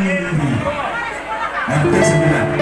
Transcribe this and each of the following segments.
RT 9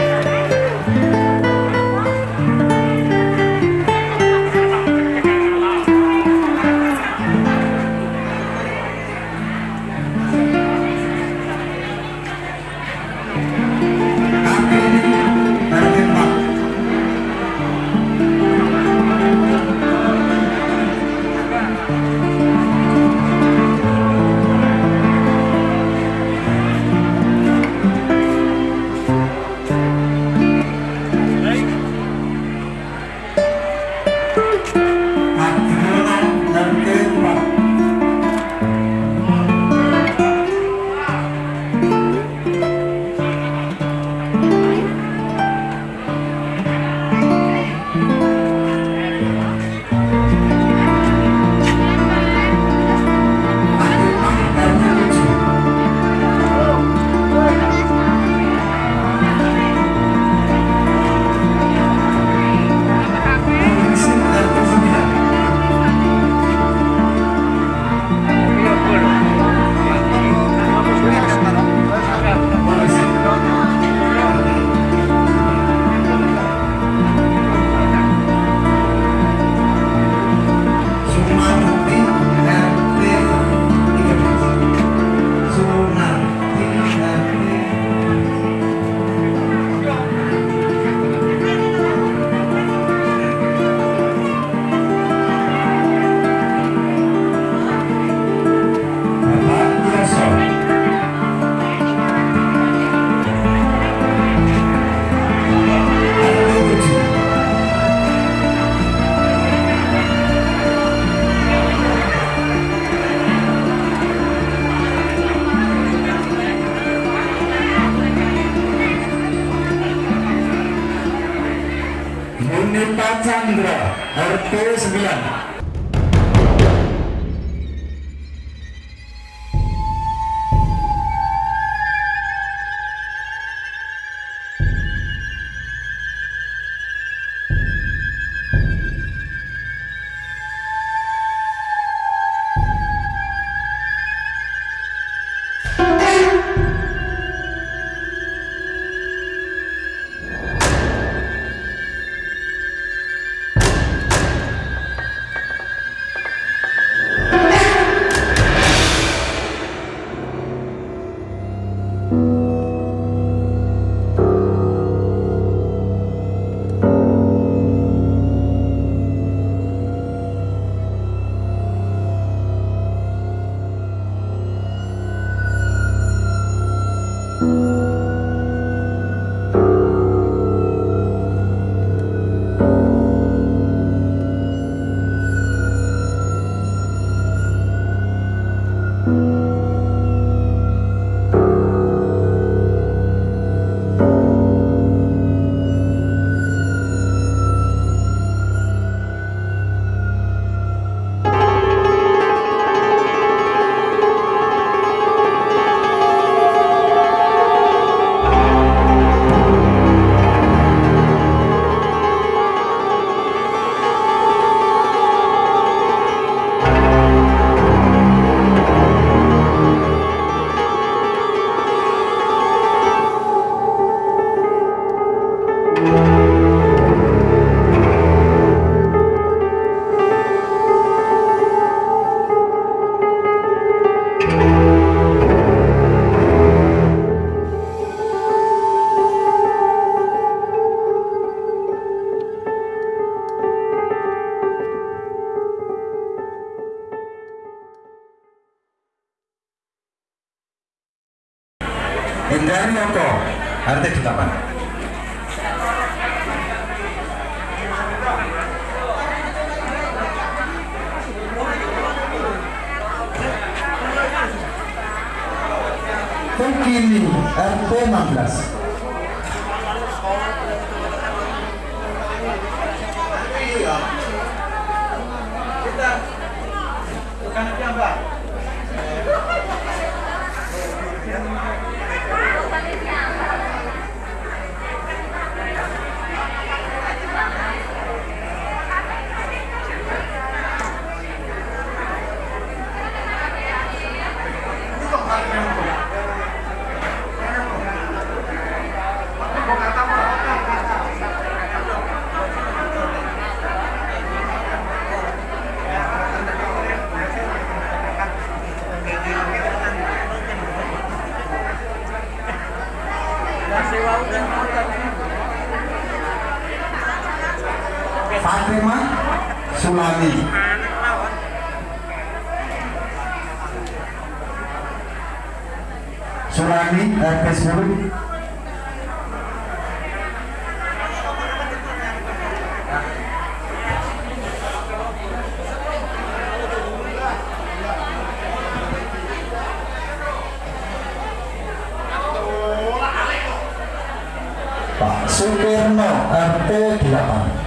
Chandra RT 9 Hindari Oko RT 8 Pukili RT 16 Sulami RT 10 Pak Sukirno RT 8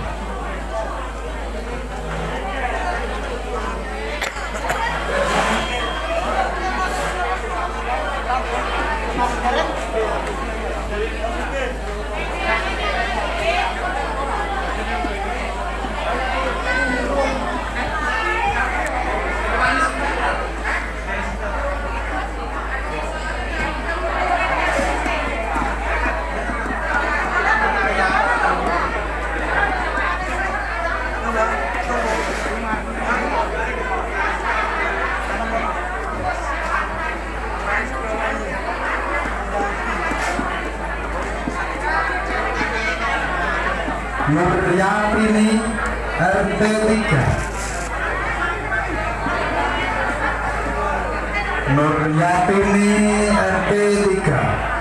Nuryatini RT 3 Nuryatini RT 3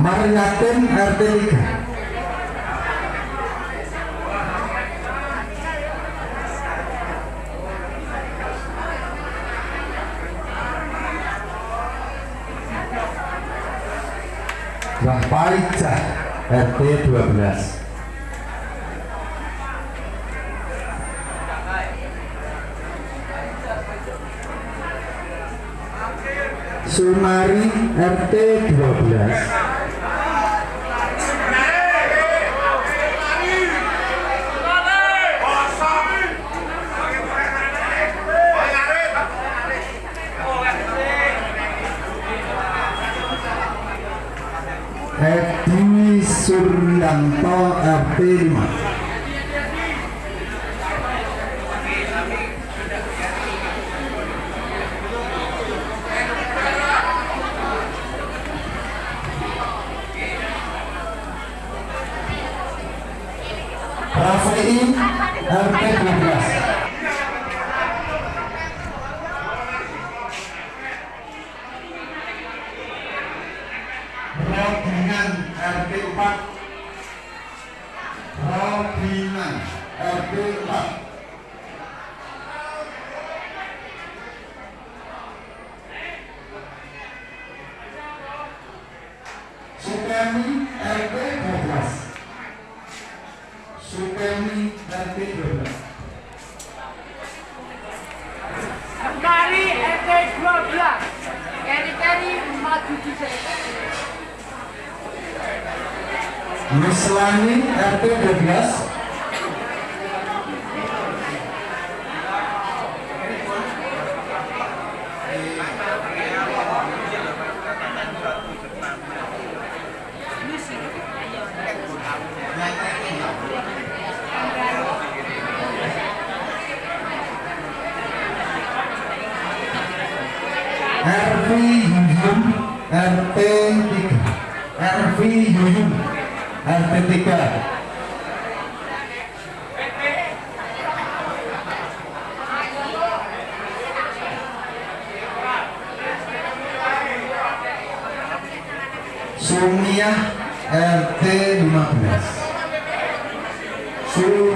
Mariatin RT 3 Rahpaijah RT 12 Sumari RT 12 Suryanto RT 5 Rafael RT 12 Robingan RT 4 Robingan RT 4 Sukemi RT 12 Sukemi RT 12 Mari RT 12 Keri-keri maju di sini Mislani RT 12 RV Yuyun RT 3 RV Yuyun RT 3 Sumia RT 15 Sumia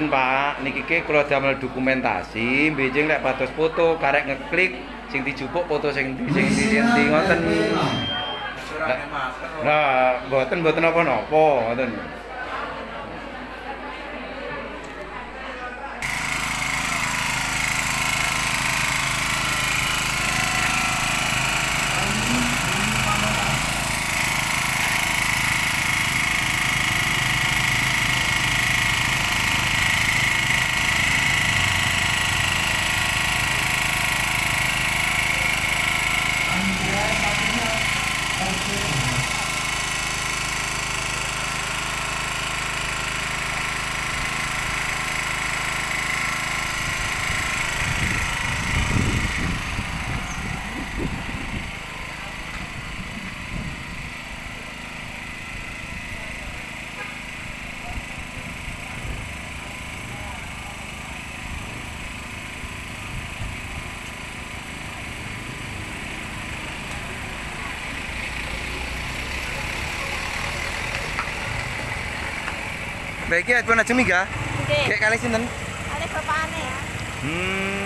Mboten Pak, niki ki kula damel dokumentasi, mbejing lek pados foto karek ngeklik sing dijupuk foto sing di sing di sing ngoten. Lah, mboten mboten apa-napa, ngoten. Baiki iPhone aja Miga. Oke. Kayak kali sinten? Ada bapakane. Hmm.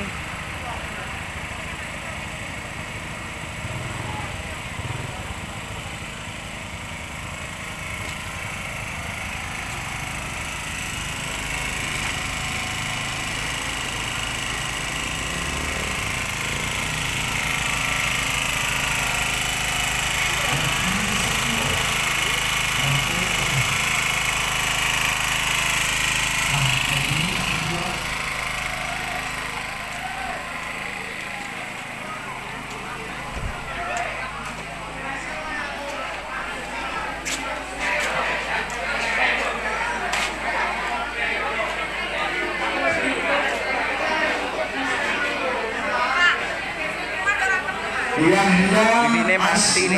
Mati.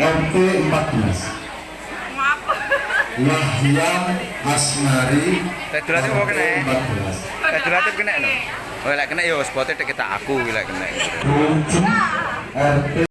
RT 14 Yahya Asnari Teh dulatif apa kena? 14 Eh kena no. Oh lek kena yo spote tek kita aku lek kena. RT